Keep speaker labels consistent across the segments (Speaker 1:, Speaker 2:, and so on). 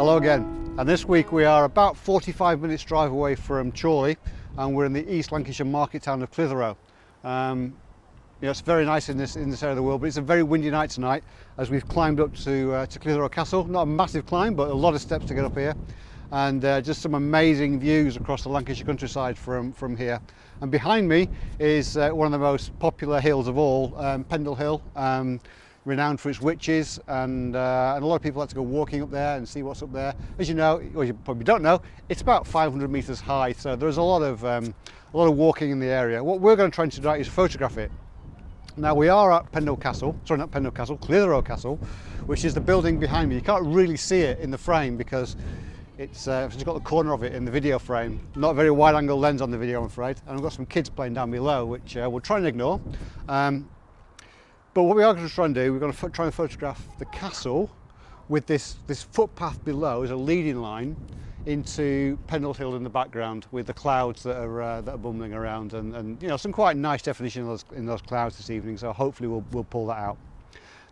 Speaker 1: Hello again and this week we are about 45 minutes drive away from Chorley and we're in the East Lancashire market town of Clitheroe. Um, you know, it's very nice in this in this area of the world but it's a very windy night tonight as we've climbed up to, uh, to Clitheroe Castle. Not a massive climb but a lot of steps to get up here and uh, just some amazing views across the Lancashire countryside from, from here. And behind me is uh, one of the most popular hills of all, um, Pendle Hill. Um, renowned for its witches and, uh, and a lot of people like to go walking up there and see what's up there. As you know, or you probably don't know, it's about 500 metres high so there's a lot of um, a lot of walking in the area. What we're going to try and do is photograph it. Now we are at Pendle Castle, sorry not Pendle Castle, Clitheroe Castle, which is the building behind me. You can't really see it in the frame because it's, uh, it's got the corner of it in the video frame. Not a very wide angle lens on the video I'm afraid. And I've got some kids playing down below which uh, we'll try and ignore. Um, but what we are going to try and do, we're going to try and photograph the castle with this, this footpath below as a leading line into Pendle Hill in the background with the clouds that are, uh, that are bumbling around and, and you know some quite nice definition in those, in those clouds this evening so hopefully we'll, we'll pull that out.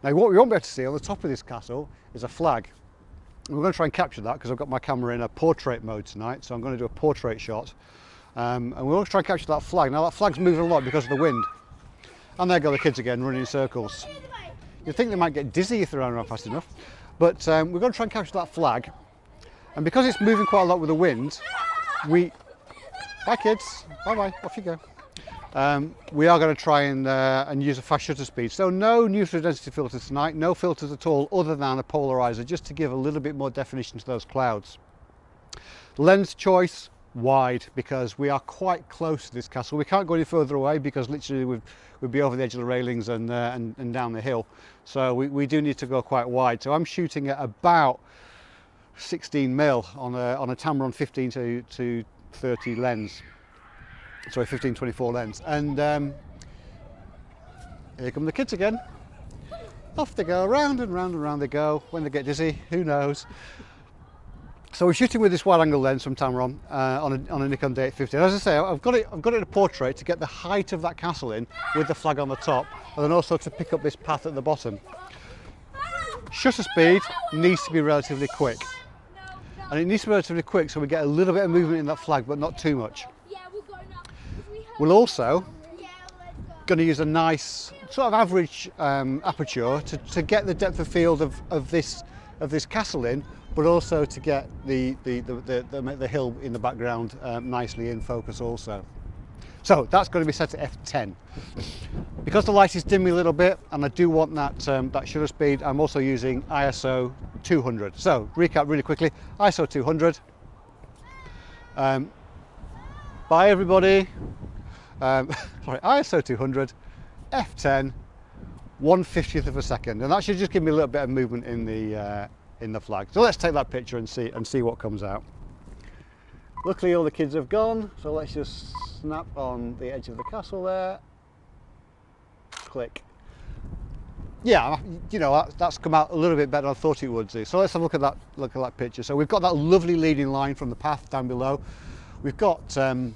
Speaker 1: Now what we won't be able to see on the top of this castle is a flag. We're going to try and capture that because I've got my camera in a portrait mode tonight so I'm going to do a portrait shot um, and we'll try and capture that flag. Now that flag's moving a lot because of the wind and there go the kids again, running in circles. You'd think they might get dizzy if they're running around fast enough. But um, we're going to try and capture that flag. And because it's moving quite a lot with the wind, we... Bye kids, bye bye, off you go. Um, we are going to try and, uh, and use a fast shutter speed. So no neutral density filters tonight, no filters at all other than a polarizer, just to give a little bit more definition to those clouds. Lens choice, wide because we are quite close to this castle. We can't go any further away because literally we'd, we'd be over the edge of the railings and, uh, and, and, down the hill. So we, we do need to go quite wide. So I'm shooting at about 16 mil on a, on a Tamron 15 to, to 30 lens. Sorry, 15-24 lens. And um, here come the kids again. Off they go, round and round and round they go. When they get dizzy, who knows? So we're shooting with this wide angle lens from Tamron uh, on, a, on a Nikon D850. And as I say, I've got, it, I've got it in a portrait to get the height of that castle in with the flag on the top and then also to pick up this path at the bottom. Shutter speed needs to be relatively quick. And it needs to be relatively quick so we get a little bit of movement in that flag but not too much. We'll also going to use a nice sort of average um, aperture to, to get the depth of field of, of, this, of this castle in but also to get the, the, the, the, the hill in the background um, nicely in focus also. So that's going to be set to f10. Because the light is dimming a little bit and I do want that, um, that shutter speed, I'm also using ISO 200. So recap really quickly, ISO 200. Um, bye everybody. Um, sorry, ISO 200, f10, 1 50th of a second. And that should just give me a little bit of movement in the, uh, in the flag. So let's take that picture and see and see what comes out. Luckily all the kids have gone, so let's just snap on the edge of the castle there. Click. Yeah, you know, that's come out a little bit better than I thought it would do. So let's have a look at that look at that picture. So we've got that lovely leading line from the path down below. We've got um,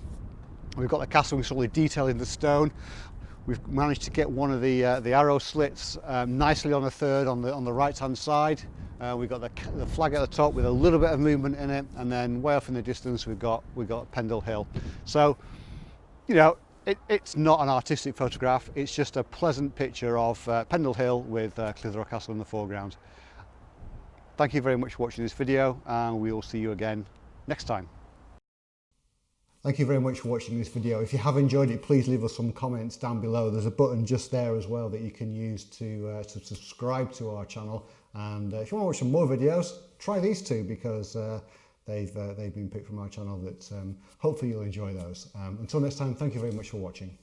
Speaker 1: we've got the castle with all the detail in the stone. We've managed to get one of the, uh, the arrow slits um, nicely on the third on the, on the right hand side. Uh, we've got the, the flag at the top with a little bit of movement in it and then way off in the distance we've got, we've got Pendle Hill. So, you know, it, it's not an artistic photograph, it's just a pleasant picture of uh, Pendle Hill with uh, Clitheroe Castle in the foreground. Thank you very much for watching this video and we will see you again next time. Thank you very much for watching this video. If you have enjoyed it, please leave us some comments down below. There's a button just there as well that you can use to, uh, to subscribe to our channel. And uh, if you want to watch some more videos, try these two because uh, they've, uh, they've been picked from our channel that um, hopefully you'll enjoy those. Um, until next time, thank you very much for watching.